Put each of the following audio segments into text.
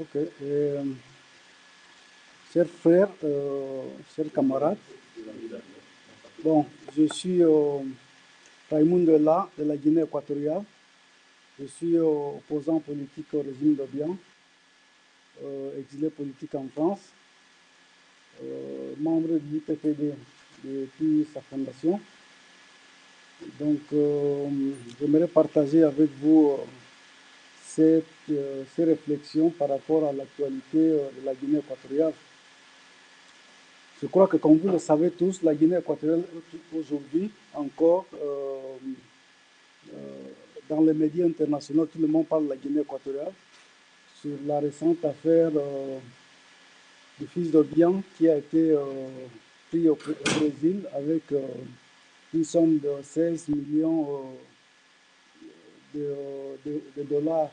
Ok. Euh, chers frères, euh, chers camarades, bon, je suis euh, Raymond La de la Guinée équatoriale. Je suis opposant politique au régime d'Obiang, exilé politique en France, membre du IPPD depuis sa fondation. Donc, j'aimerais partager avec vous euh, ces réflexions par rapport à l'actualité euh, de la Guinée équatoriale. Je crois que comme vous le savez tous, la Guinée équatoriale aujourd'hui encore, euh, dans les médias internationaux, tout le monde parle de la Guinée équatoriale sur la récente affaire du fils de Bian qui a été pris au, Brésil avec une somme de 16 millions de, dollars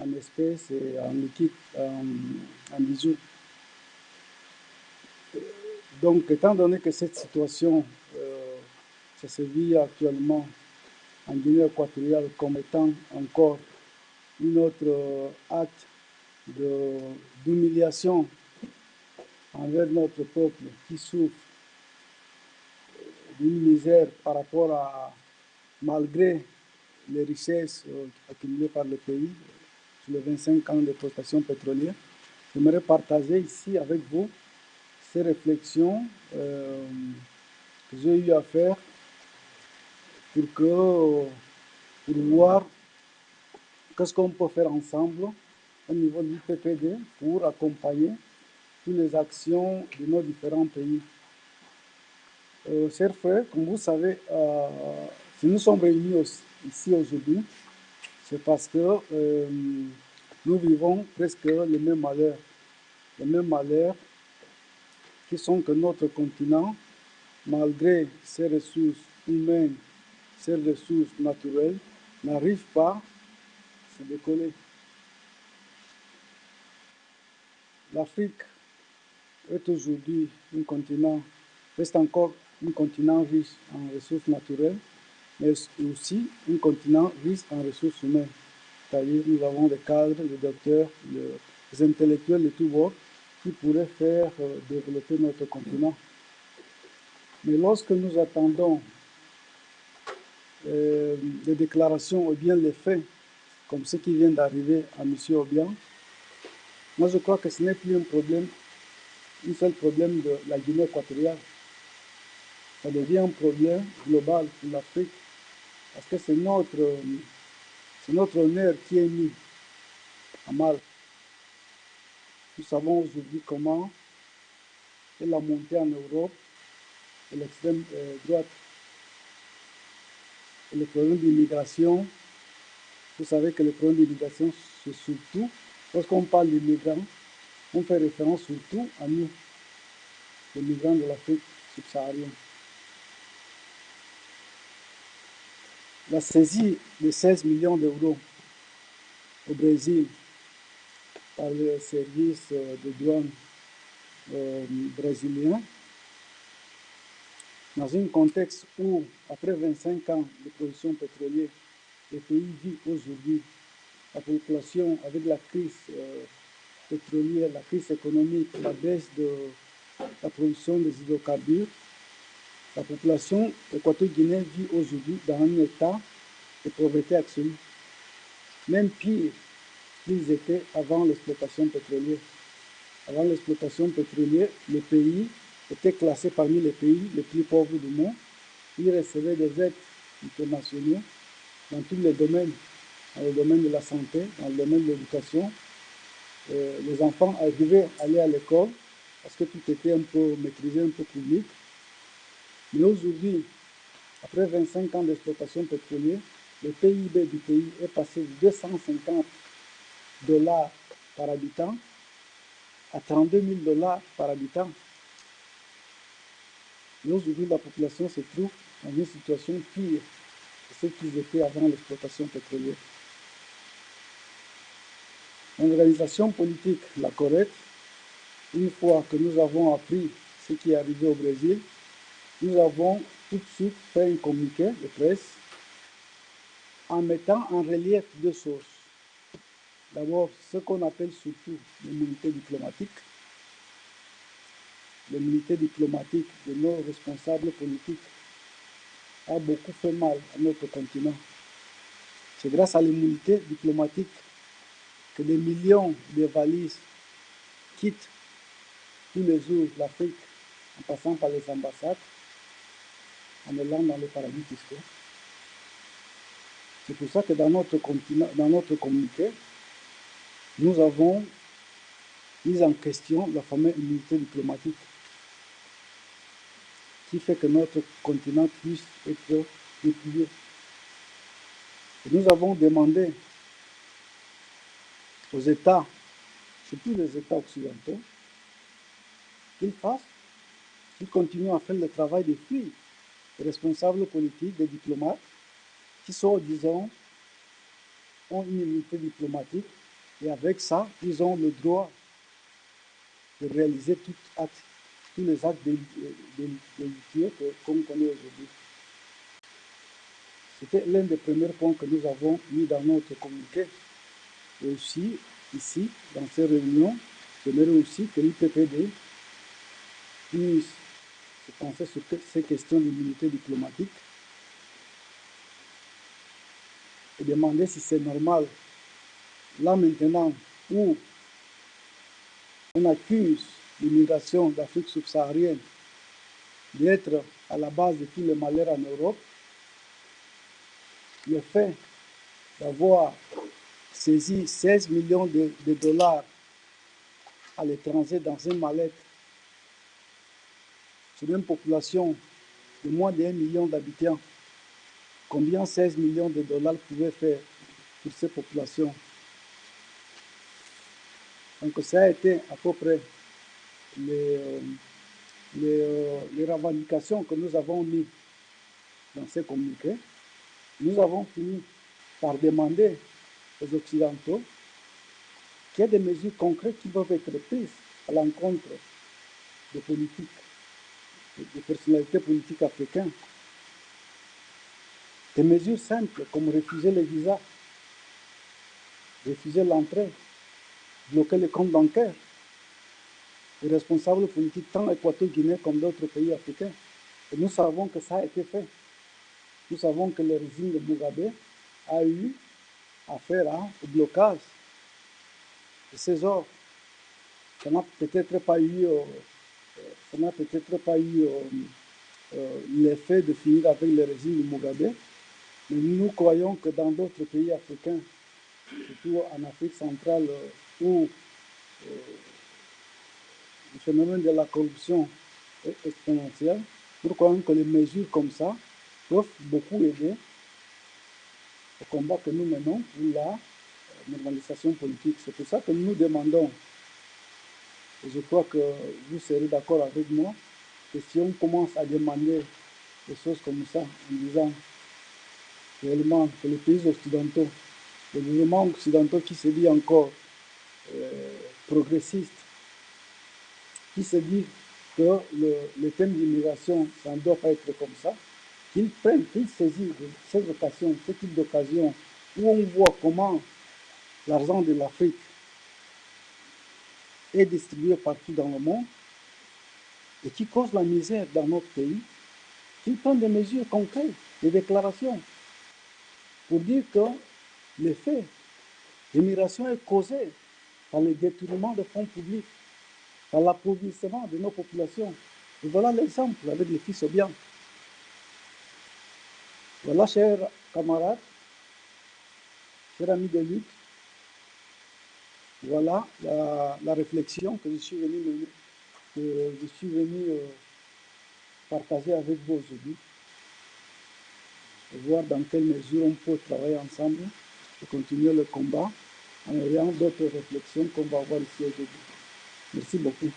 en espèces et en liquide, en, bijoux. Donc, étant donné que cette situation, euh, se vit actuellement en Guinée équatoriale comme étant encore une autre euh, acte d'humiliation envers notre peuple qui souffre d'une misère par rapport à, malgré les richesses euh, accumulées par le pays sur les 25 ans d'exploitation pétrolière. J'aimerais partager ici avec vous ces réflexions euh, que j'ai eu à faire pour, que, pour voir qu'est-ce qu'on peut faire ensemble au niveau du PPD pour accompagner toutes les actions de nos différents pays. Euh, chers frères, comme vous savez, euh, si nous sommes réunis ici aujourd'hui, c'est parce que euh, nous vivons presque les mêmes malheurs. Les mêmes malheurs qui sont que notre continent, malgré ses ressources humaines, ses ressources naturelles, n'arrive pas à se décoller. L'Afrique est aujourd'hui un continent, reste encore un continent riche en ressources naturelles, mais aussi un continent riche en ressources humaines. C'est-à-dire nous avons des cadres, des docteurs, des intellectuels de tous bords qui pourraient faire euh, développer notre continent. Mais lorsque nous attendons euh, des déclarations ou bien les faits, comme ce qui vient d'arriver à M. Obiang, moi je crois que ce n'est plus un problème, un seul problème de la Guinée équatoriale. Ça devient un problème global pour l'Afrique parce que c'est notre, notre honneur qui est mis à mal. Nous savons aujourd'hui comment est la montée en Europe de l'extrême euh, droite. Et le problème d'immigration, vous savez que le problème d'immigration, c'est surtout, lorsqu'on parle d'immigrants, on fait référence surtout à nous, les migrants de l'Afrique subsaharienne. La saisie de 16 millions d'euros au Brésil par le service euh, de douane euh, brésilien, dans un contexte où, après 25 ans de production pétrolière, le pays vit aujourd'hui la population avec la crise euh, pétrolière, la crise économique, la baisse de la production des hydrocarbures, la population équato-guinéenne vit aujourd'hui dans un état de pauvreté absolue, même pire qu'ils étaient avant l'exploitation pétrolière. Avant l'exploitation pétrolière, le pays était classé parmi les pays les plus pauvres du monde. Il recevait des aides internationales dans tous les domaines, dans le domaine de la santé, dans le domaine de l'éducation. Euh, les enfants arrivaient à aller à l'école parce que tout était un peu maîtrisé, un peu public. Mais aujourd'hui, après 25 ans d'exploitation pétrolière, le PIB du pays est passé de 250 dollars par habitant à 32 000 dollars par habitant. Mais aujourd'hui, la population se trouve dans une situation pire que ce qu'ils étaient avant l'exploitation pétrolière. L'organisation politique, la correcte, une fois que nous avons appris ce qui est arrivé au Brésil, nous avons tout de suite fait un communiqué de presse en mettant en relief deux sources. D'abord, ce qu'on appelle surtout l'immunité diplomatique. L'immunité diplomatique de nos responsables politiques a beaucoup fait mal à notre continent. C'est grâce à l'immunité diplomatique que des millions de valises quittent tous les jours l'Afrique en passant par les ambassades, en allant dans les paradis fiscaux. C'est pour ça que dans notre, continent, dans notre communauté, nous avons mis en question la fameuse immunité diplomatique qui fait que notre continent puisse être dépouillé. nous avons demandé aux États, surtout les États occidentaux, qu'ils fassent, qu'ils continuent à faire le travail des filles, responsables politiques, des diplomates, qui sont, disons, ont une immunité diplomatique, et avec ça, ils ont le droit de réaliser tous les actes délicieux qu'on connaît aujourd'hui. C'était l'un des premiers points que nous avons mis dans notre communiqué. Et aussi, ici, dans ces réunions, j'aimerais aussi que l'IPPD puisse se penser sur ces questions d'immunité diplomatique et demander si c'est normal, là maintenant, où on accuse l'immigration d'Afrique subsaharienne d'être à la base de tous les malheurs en Europe, le fait d'avoir saisi 16 millions de, de dollars à l'étranger dans une mallette sur une population de moins d'un million d'habitants, combien 16 millions de dollars pouvaient faire pour ces populations? Donc ça a été à peu près les, euh, euh, les revendications que nous avons mises dans ces communiqués. Nous avons fini par demander aux Occidentaux qu'il y ait des mesures concrètes qui peuvent être prises à l'encontre des politiques des personnalités politiques africaines. Des mesures simples comme refuser les visas, refuser l'entrée, bloquer les comptes bancaires. Les responsables politiques tant équato-guinéens comme d'autres pays africains. Et nous savons que ça a été fait. Nous savons que le régime de Mugabe a eu affaire au blocage de ces ordres. Ça n'a peut-être pas eu euh, ça n'a peut-être pas eu euh, euh, l'effet de finir avec le régime Mugabe, mais nous croyons que dans d'autres pays africains, surtout en Afrique centrale, euh, où le phénomène de la corruption est exponentiel, nous croyons que les mesures comme ça peuvent beaucoup aider au combat que nous menons pour la normalisation politique. C'est pour ça que nous demandons je crois que vous serez d'accord avec moi que si on commence à demander des choses comme ça, en disant réellement que les pays occidentaux, les mouvements occidentaux qui se dit encore euh, progressistes, qui se dit que le, le thème d'immigration, ça ne doit pas être comme ça, qu'ils prennent, qu'ils saisissent ces occasions, ce type d'occasion où on voit comment l'argent de l'Afrique est distribué partout dans le monde et qui cause la misère dans notre pays, qui prend des mesures concrètes, des déclarations, pour dire que l'effet l'immigration est causé par le détournement de fonds publics, par l'appauvrissement de nos populations. Et voilà l'exemple avec les fils bien. Voilà, chers camarades, chers amis de lutte, voilà la, réflexion que je suis venu, euh, partager avec vous aujourd'hui. Voir dans quelle mesure on peut travailler ensemble et continuer le combat en ayant d'autres réflexions qu'on va avoir ici aujourd'hui. Merci beaucoup.